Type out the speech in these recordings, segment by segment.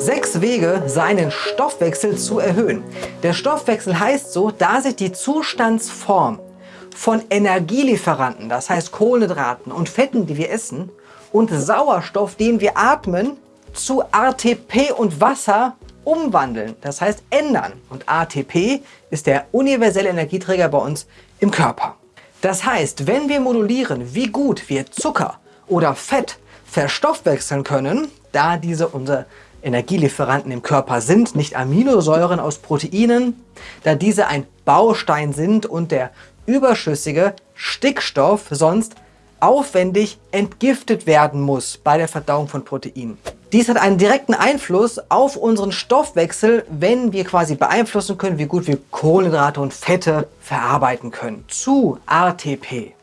Sechs Wege, seinen Stoffwechsel zu erhöhen. Der Stoffwechsel heißt so, da sich die Zustandsform von Energielieferanten, das heißt Kohlenhydraten und Fetten, die wir essen, und Sauerstoff, den wir atmen, zu ATP und Wasser umwandeln, das heißt ändern. Und ATP ist der universelle Energieträger bei uns im Körper. Das heißt, wenn wir modulieren, wie gut wir Zucker oder Fett verstoffwechseln können, da diese unsere Energielieferanten im Körper sind, nicht Aminosäuren aus Proteinen, da diese ein Baustein sind und der überschüssige Stickstoff sonst aufwendig entgiftet werden muss bei der Verdauung von Proteinen. Dies hat einen direkten Einfluss auf unseren Stoffwechsel, wenn wir quasi beeinflussen können, wie gut wir Kohlenhydrate und Fette verarbeiten können. Zu ATP.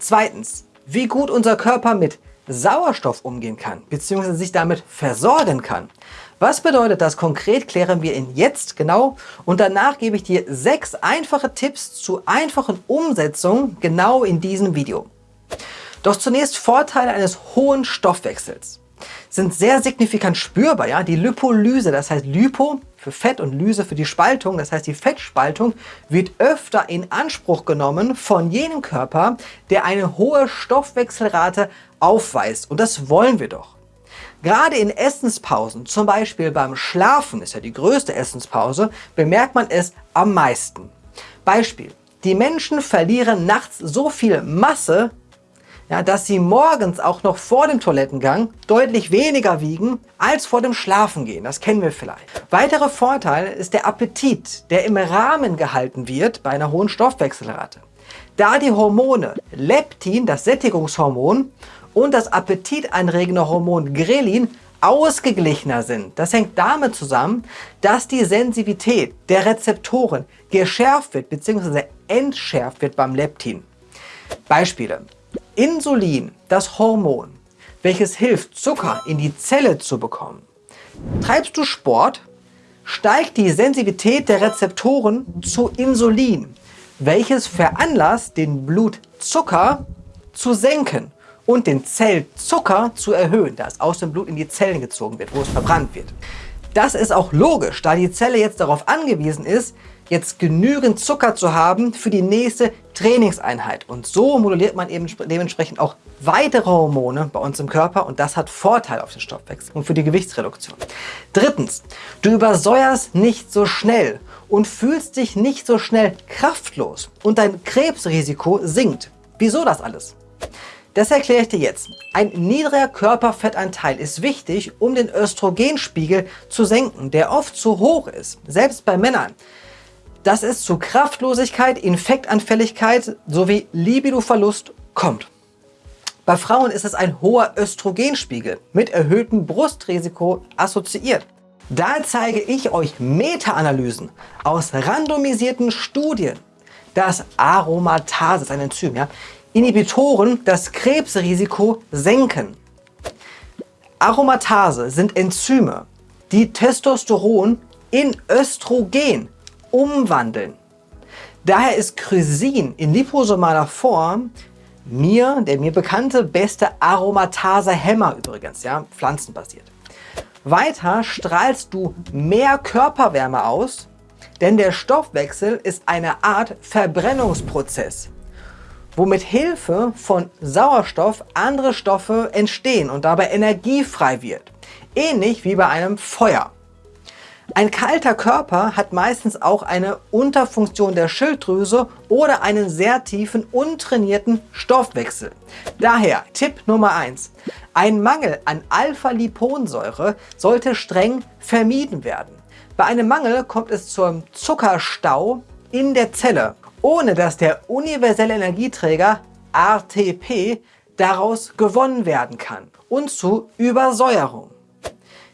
Zweitens, wie gut unser Körper mit Sauerstoff umgehen kann, bzw. sich damit versorgen kann. Was bedeutet das konkret, klären wir in jetzt genau und danach gebe ich dir sechs einfache Tipps zu einfachen Umsetzungen genau in diesem Video. Doch zunächst Vorteile eines hohen Stoffwechsels sind sehr signifikant spürbar. Ja? Die Lipolyse, das heißt Lipo für Fett und Lyse für die Spaltung, das heißt die Fettspaltung, wird öfter in Anspruch genommen von jenem Körper, der eine hohe Stoffwechselrate aufweist. Und das wollen wir doch. Gerade in Essenspausen, zum Beispiel beim Schlafen, ist ja die größte Essenspause, bemerkt man es am meisten. Beispiel. Die Menschen verlieren nachts so viel Masse, ja, dass sie morgens auch noch vor dem Toilettengang deutlich weniger wiegen als vor dem Schlafengehen. Das kennen wir vielleicht. Weiterer Vorteil ist der Appetit, der im Rahmen gehalten wird bei einer hohen Stoffwechselrate. Da die Hormone Leptin, das Sättigungshormon, und das appetitanregende Hormon Grelin ausgeglichener sind. Das hängt damit zusammen, dass die Sensitivität der Rezeptoren geschärft wird bzw. entschärft wird beim Leptin. Beispiele. Insulin, das Hormon, welches hilft, Zucker in die Zelle zu bekommen. Treibst du Sport, steigt die Sensitivität der Rezeptoren zu Insulin, welches veranlasst, den Blutzucker zu senken und den Zellzucker zu erhöhen, da es aus dem Blut in die Zellen gezogen wird, wo es verbrannt wird. Das ist auch logisch, da die Zelle jetzt darauf angewiesen ist, jetzt genügend Zucker zu haben für die nächste Trainingseinheit. Und so moduliert man eben dementsprechend auch weitere Hormone bei uns im Körper und das hat Vorteil auf den Stoffwechsel und für die Gewichtsreduktion. Drittens, du übersäuerst nicht so schnell und fühlst dich nicht so schnell kraftlos und dein Krebsrisiko sinkt. Wieso das alles? Das erkläre ich dir jetzt. Ein niedriger Körperfettanteil ist wichtig, um den Östrogenspiegel zu senken, der oft zu hoch ist, selbst bei Männern. Das ist zu Kraftlosigkeit, Infektanfälligkeit sowie Libidoverlust kommt. Bei Frauen ist es ein hoher Östrogenspiegel mit erhöhtem Brustrisiko assoziiert. Da zeige ich euch Meta-Analysen aus randomisierten Studien, dass Aromatase, ein Enzym, ja, Inhibitoren das Krebsrisiko senken. Aromatase sind Enzyme, die Testosteron in Östrogen umwandeln. Daher ist Chrysin in liposomaler Form mir, der mir bekannte, beste Aromatase-Hämmer übrigens, ja, pflanzenbasiert. Weiter strahlst du mehr Körperwärme aus, denn der Stoffwechsel ist eine Art Verbrennungsprozess wo mit Hilfe von Sauerstoff andere Stoffe entstehen und dabei Energie frei wird. Ähnlich wie bei einem Feuer. Ein kalter Körper hat meistens auch eine Unterfunktion der Schilddrüse oder einen sehr tiefen, untrainierten Stoffwechsel. Daher Tipp Nummer 1. Ein Mangel an Alpha-Liponsäure sollte streng vermieden werden. Bei einem Mangel kommt es zum Zuckerstau in der Zelle ohne dass der universelle Energieträger ATP daraus gewonnen werden kann und zu Übersäuerung.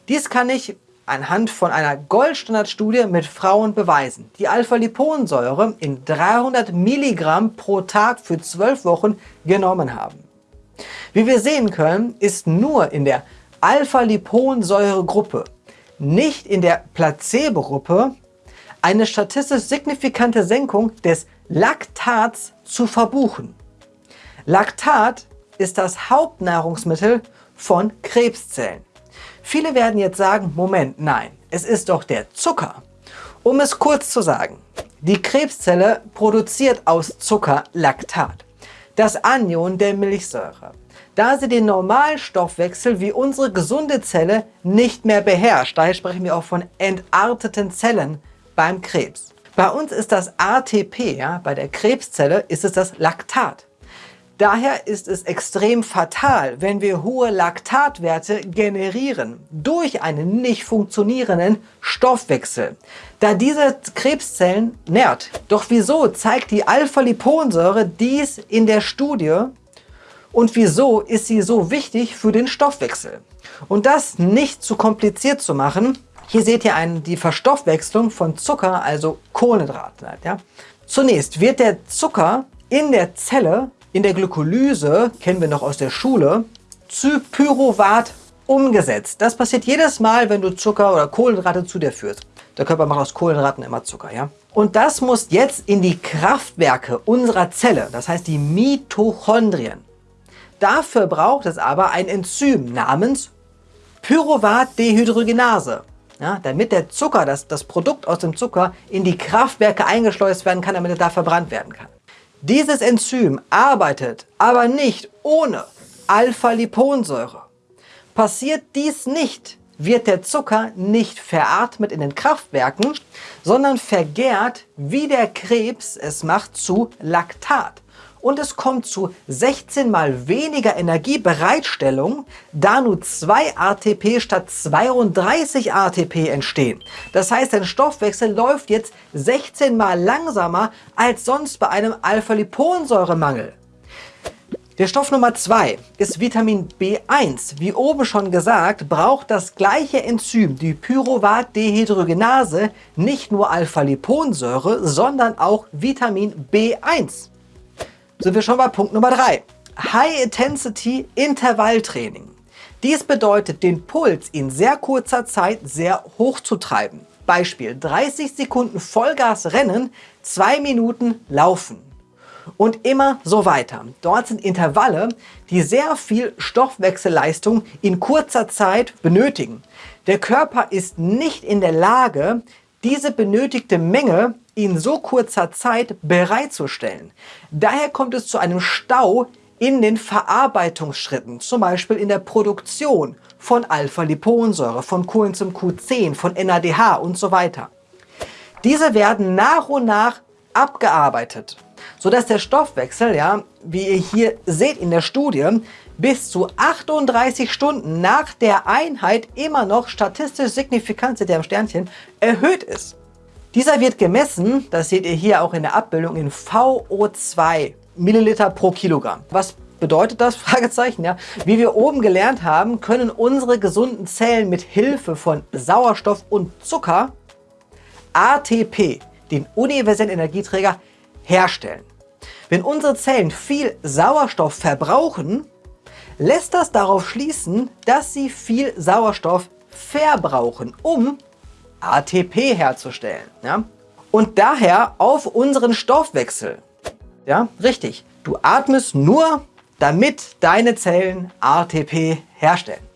Dies kann ich anhand von einer Goldstandardstudie mit Frauen beweisen, die Alpha-Liponsäure in 300 Milligramm pro Tag für 12 Wochen genommen haben. Wie wir sehen können, ist nur in der Alpha-Liponsäure-Gruppe, nicht in der Placebo-Gruppe, eine statistisch signifikante Senkung des Laktats zu verbuchen. Laktat ist das Hauptnahrungsmittel von Krebszellen. Viele werden jetzt sagen, Moment, nein, es ist doch der Zucker. Um es kurz zu sagen, die Krebszelle produziert aus Zucker Laktat, das Anion der Milchsäure. Da sie den Normalstoffwechsel wie unsere gesunde Zelle nicht mehr beherrscht, daher sprechen wir auch von entarteten Zellen beim Krebs. Bei uns ist das ATP, ja, bei der Krebszelle ist es das Laktat. Daher ist es extrem fatal, wenn wir hohe Laktatwerte generieren durch einen nicht funktionierenden Stoffwechsel, da diese Krebszellen nährt. Doch wieso zeigt die Alpha-Liponsäure dies in der Studie und wieso ist sie so wichtig für den Stoffwechsel? Und das nicht zu kompliziert zu machen, hier seht ihr einen, die Verstoffwechslung von Zucker, also Kohlenhydraten. Ja? Zunächst wird der Zucker in der Zelle, in der Glykolyse, kennen wir noch aus der Schule, zu Pyruvat umgesetzt. Das passiert jedes Mal, wenn du Zucker oder Kohlenhydrate zu dir führst. Der Körper macht aus Kohlenhydraten immer Zucker. ja. Und das muss jetzt in die Kraftwerke unserer Zelle, das heißt die Mitochondrien. Dafür braucht es aber ein Enzym namens Pyruvat-Dehydrogenase ja, damit der Zucker, das, das Produkt aus dem Zucker, in die Kraftwerke eingeschleust werden kann, damit er da verbrannt werden kann. Dieses Enzym arbeitet aber nicht ohne Alpha-Liponsäure. Passiert dies nicht, wird der Zucker nicht veratmet in den Kraftwerken, sondern vergärt, wie der Krebs es macht, zu Laktat und es kommt zu 16 mal weniger Energiebereitstellung, da nur 2 ATP statt 32 ATP entstehen. Das heißt, dein Stoffwechsel läuft jetzt 16 mal langsamer als sonst bei einem Alpha-Liponsäuremangel. Der Stoff Nummer 2 ist Vitamin B1. Wie oben schon gesagt, braucht das gleiche Enzym, die Pyruvat-Dehydrogenase, nicht nur Alpha-Liponsäure, sondern auch Vitamin B1 sind wir schon bei Punkt Nummer 3. High-Intensity Intervalltraining. Dies bedeutet, den Puls in sehr kurzer Zeit sehr hoch zu treiben. Beispiel 30 Sekunden Vollgas rennen, 2 Minuten laufen. Und immer so weiter. Dort sind Intervalle, die sehr viel Stoffwechselleistung in kurzer Zeit benötigen. Der Körper ist nicht in der Lage, diese benötigte Menge in so kurzer Zeit bereitzustellen. Daher kommt es zu einem Stau in den Verarbeitungsschritten, zum Beispiel in der Produktion von Alpha-Liponsäure, von Coenzym Q10, von NADH und so weiter. Diese werden nach und nach abgearbeitet, sodass der Stoffwechsel, ja, wie ihr hier seht in der Studie, bis zu 38 Stunden nach der Einheit immer noch statistisch signifikant, seht ihr am Sternchen, erhöht ist. Dieser wird gemessen, das seht ihr hier auch in der Abbildung, in VO2 Milliliter pro Kilogramm. Was bedeutet das? Fragezeichen, ja. Wie wir oben gelernt haben, können unsere gesunden Zellen mit Hilfe von Sauerstoff und Zucker ATP, den universellen Energieträger, herstellen. Wenn unsere Zellen viel Sauerstoff verbrauchen, lässt das darauf schließen, dass sie viel Sauerstoff verbrauchen, um ATP herzustellen. Ja? Und daher auf unseren Stoffwechsel. Ja, richtig. Du atmest nur, damit deine Zellen ATP herstellen.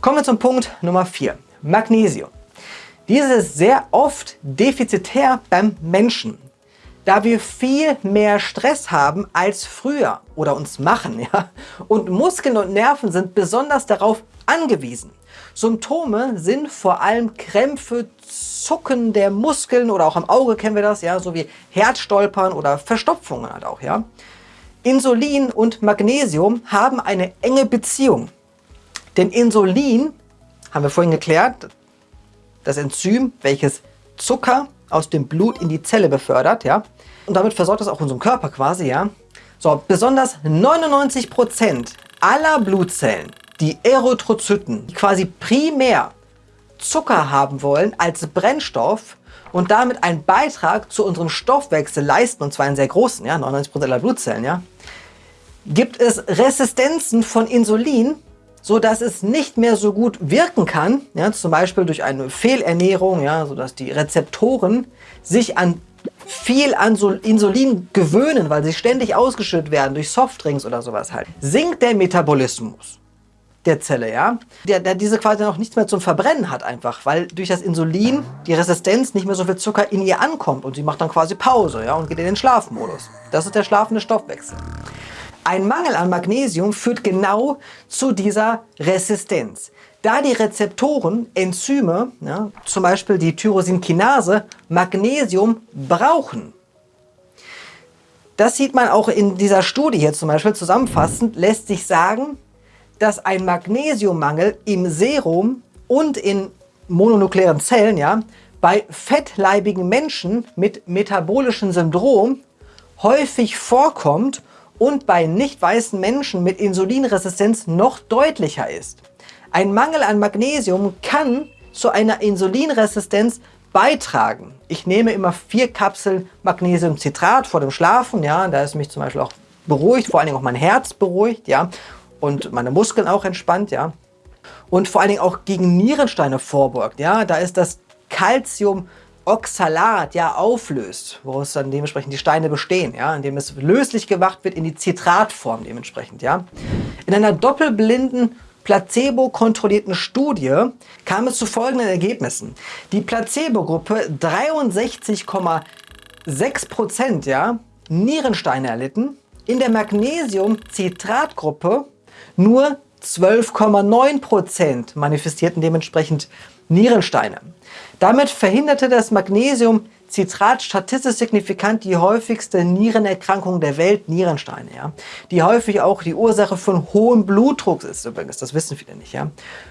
Kommen wir zum Punkt Nummer 4. Magnesium. Dieses ist sehr oft defizitär beim Menschen, da wir viel mehr Stress haben als früher oder uns machen. Ja? Und Muskeln und Nerven sind besonders darauf angewiesen. Symptome sind vor allem Krämpfe, Zucken der Muskeln oder auch am Auge kennen wir das, ja, sowie Herzstolpern oder Verstopfungen halt auch, ja. Insulin und Magnesium haben eine enge Beziehung. Denn Insulin, haben wir vorhin geklärt, das Enzym, welches Zucker aus dem Blut in die Zelle befördert, ja, und damit versorgt es auch unseren Körper quasi, ja. So, besonders 99% aller Blutzellen die Erythrozyten, die quasi primär Zucker haben wollen als Brennstoff und damit einen Beitrag zu unserem Stoffwechsel leisten, und zwar einen sehr großen, ja, 99% aller Blutzellen, ja, gibt es Resistenzen von Insulin, so dass es nicht mehr so gut wirken kann, ja, zum Beispiel durch eine Fehlernährung, ja, sodass die Rezeptoren sich an viel an Insulin gewöhnen, weil sie ständig ausgeschüttet werden durch Softdrinks oder sowas halt. Sinkt der Metabolismus der Zelle, ja, der, der diese quasi noch nichts mehr zum Verbrennen hat einfach, weil durch das Insulin die Resistenz nicht mehr so viel Zucker in ihr ankommt und sie macht dann quasi Pause, ja, und geht in den Schlafmodus. Das ist der schlafende Stoffwechsel. Ein Mangel an Magnesium führt genau zu dieser Resistenz. Da die Rezeptoren, Enzyme, ja, zum Beispiel die Tyrosinkinase, Magnesium brauchen. Das sieht man auch in dieser Studie hier zum Beispiel zusammenfassend, lässt sich sagen, dass ein Magnesiummangel im Serum und in mononuklearen Zellen ja, bei fettleibigen Menschen mit metabolischem Syndrom häufig vorkommt und bei nicht weißen Menschen mit Insulinresistenz noch deutlicher ist. Ein Mangel an Magnesium kann zu einer Insulinresistenz beitragen. Ich nehme immer vier Kapseln Magnesiumcitrat vor dem Schlafen, ja, da ist mich zum Beispiel auch beruhigt, vor allen Dingen auch mein Herz beruhigt, ja, und meine Muskeln auch entspannt, ja. Und vor allen Dingen auch gegen Nierensteine vorbeugt, ja, da ist das Calcium Oxalat ja auflöst, woraus dann dementsprechend die Steine bestehen, ja, indem es löslich gemacht wird in die Zitratform dementsprechend, ja. In einer doppelblinden placebo-kontrollierten Studie kam es zu folgenden Ergebnissen. Die Placebo-Gruppe 63,6% ja, Nierensteine erlitten, in der Magnesium-Citrat-Gruppe nur 12,9% manifestierten dementsprechend Nierensteine. Damit verhinderte das Magnesium Citrat statistisch signifikant die häufigste Nierenerkrankung der Welt, Nierensteine, ja, die häufig auch die Ursache von hohem Blutdruck ist übrigens, das wissen viele nicht, ja.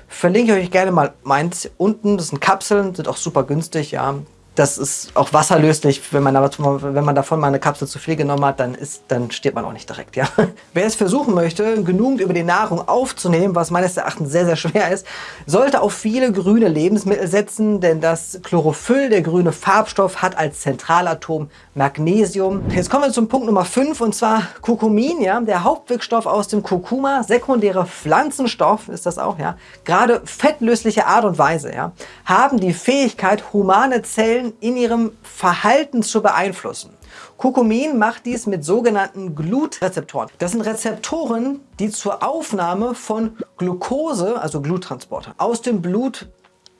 Verlinke ich euch gerne mal meins unten, das sind Kapseln, sind auch super günstig, ja, das ist auch wasserlöslich. Wenn man, wenn man davon mal eine Kapsel zu viel genommen hat, dann, ist, dann stirbt man auch nicht direkt. Ja? Wer es versuchen möchte, genügend über die Nahrung aufzunehmen, was meines Erachtens sehr, sehr schwer ist, sollte auf viele grüne Lebensmittel setzen, denn das Chlorophyll, der grüne Farbstoff, hat als Zentralatom Magnesium. Jetzt kommen wir zum Punkt Nummer 5 und zwar Kurkumin, ja, der Hauptwirkstoff aus dem Kurkuma, sekundäre Pflanzenstoff ist das auch, ja, gerade fettlösliche Art und Weise, ja, haben die Fähigkeit, humane Zellen Zellen in ihrem Verhalten zu beeinflussen. Kurkumin macht dies mit sogenannten Glutrezeptoren. Das sind Rezeptoren, die zur Aufnahme von Glucose, also Gluttransporter, aus dem Blut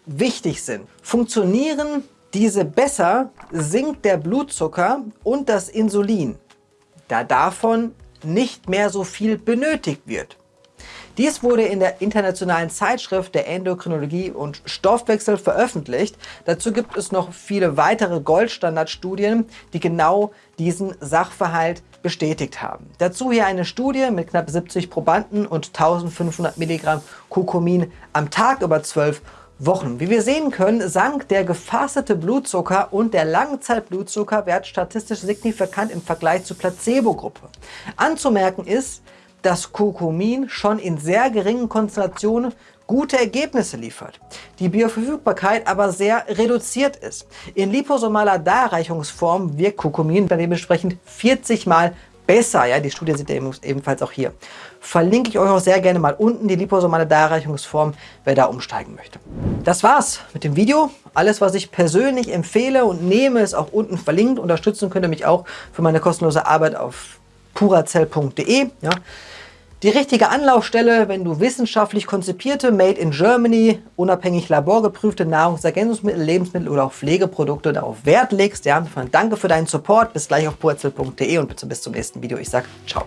wichtig sind. Funktionieren diese besser, sinkt der Blutzucker und das Insulin, da davon nicht mehr so viel benötigt wird. Dies wurde in der internationalen Zeitschrift der Endokrinologie und Stoffwechsel veröffentlicht. Dazu gibt es noch viele weitere Goldstandardstudien, die genau diesen Sachverhalt bestätigt haben. Dazu hier eine Studie mit knapp 70 Probanden und 1500 Milligramm Kurkumin am Tag über 12 Wochen. Wie wir sehen können, sank der gefastete Blutzucker und der Langzeitblutzuckerwert statistisch signifikant im Vergleich zur Placebo-Gruppe. Anzumerken ist, dass Kurkumin schon in sehr geringen Konzentrationen gute Ergebnisse liefert, die Bioverfügbarkeit aber sehr reduziert ist. In liposomaler Darreichungsform wirkt Kurkumin dann dementsprechend 40 Mal besser. Ja, die Studie seht ihr ebenfalls auch hier. Verlinke ich euch auch sehr gerne mal unten die liposomale Darreichungsform, wer da umsteigen möchte. Das war's mit dem Video. Alles, was ich persönlich empfehle und nehme, ist auch unten verlinkt. Unterstützen könnt ihr mich auch für meine kostenlose Arbeit auf purazell.de. Ja. Die richtige Anlaufstelle, wenn du wissenschaftlich konzipierte, made in Germany, unabhängig laborgeprüfte Nahrungsergänzungsmittel, Lebensmittel oder auch Pflegeprodukte darauf Wert legst. Ja, danke für deinen Support. Bis gleich auf purazell.de und bis zum nächsten Video. Ich sag ciao.